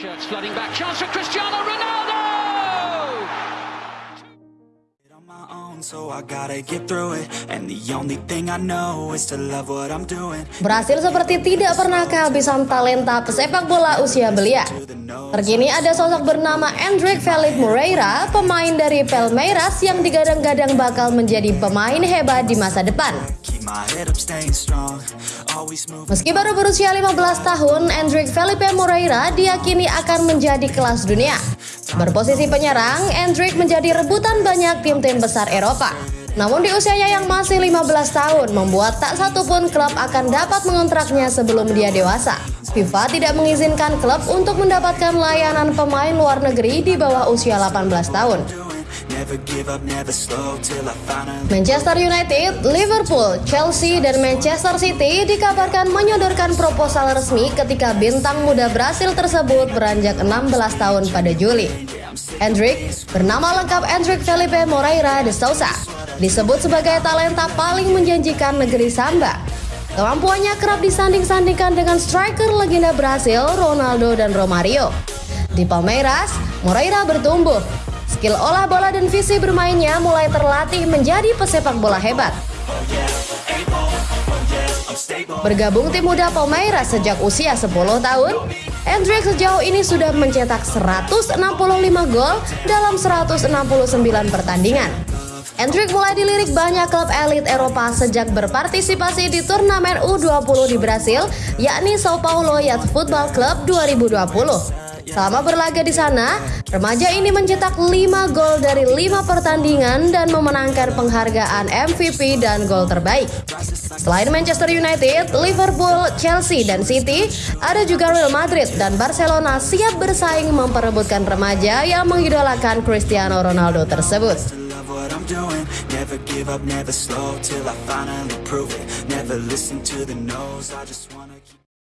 Shirts flooding back. Chance for Cristiano Ronaldo! on my own, so I gotta get through it. And the only thing I know is to love what I'm doing. Brasil seperti tidak pernah kehabisan talenta pesepak bola usia belia. Terkini ada sosok bernama Endrick Felipe Moreira, pemain dari Palmeiras yang digadang-gadang bakal menjadi pemain hebat di masa depan. Meski baru berusia 15 tahun, Endrick Felipe Moreira diyakini akan menjadi kelas dunia. Berposisi penyerang, Endrick menjadi rebutan banyak tim-tim besar Eropa. Namun di usianya yang masih 15 tahun, membuat tak satu pun klub akan dapat mengontraknya sebelum dia dewasa. FIFA tidak mengizinkan klub untuk mendapatkan layanan pemain luar negeri di bawah usia 18 tahun. Manchester United, Liverpool, Chelsea, dan Manchester City dikabarkan menyodorkan proposal resmi ketika bintang muda Brasil tersebut beranjak 16 tahun pada Juli. Hendrik, bernama lengkap Hendrik Felipe Moreira de Souza, disebut sebagai talenta paling menjanjikan negeri Samba. Kemampuannya kerap disanding-sandingkan dengan striker legenda Brasil, Ronaldo dan Romario. Di Palmeiras, Moreira bertumbuh. Skill olah bola dan visi bermainnya mulai terlatih menjadi pesepak bola hebat. Bergabung tim muda Palmeiras sejak usia 10 tahun, Hendrik sejauh ini sudah mencetak 165 gol dalam 169 pertandingan. Hendrik mulai dilirik banyak klub elit Eropa sejak berpartisipasi di turnamen U20 di Brasil, yakni Sao Paulo Youth Football Club 2020. Selama berlaga di sana, remaja ini mencetak 5 gol dari 5 pertandingan dan memenangkan penghargaan MVP dan gol terbaik. Selain Manchester United, Liverpool, Chelsea, dan City, ada juga Real Madrid dan Barcelona siap bersaing memperebutkan remaja yang mengidolakan Cristiano Ronaldo tersebut.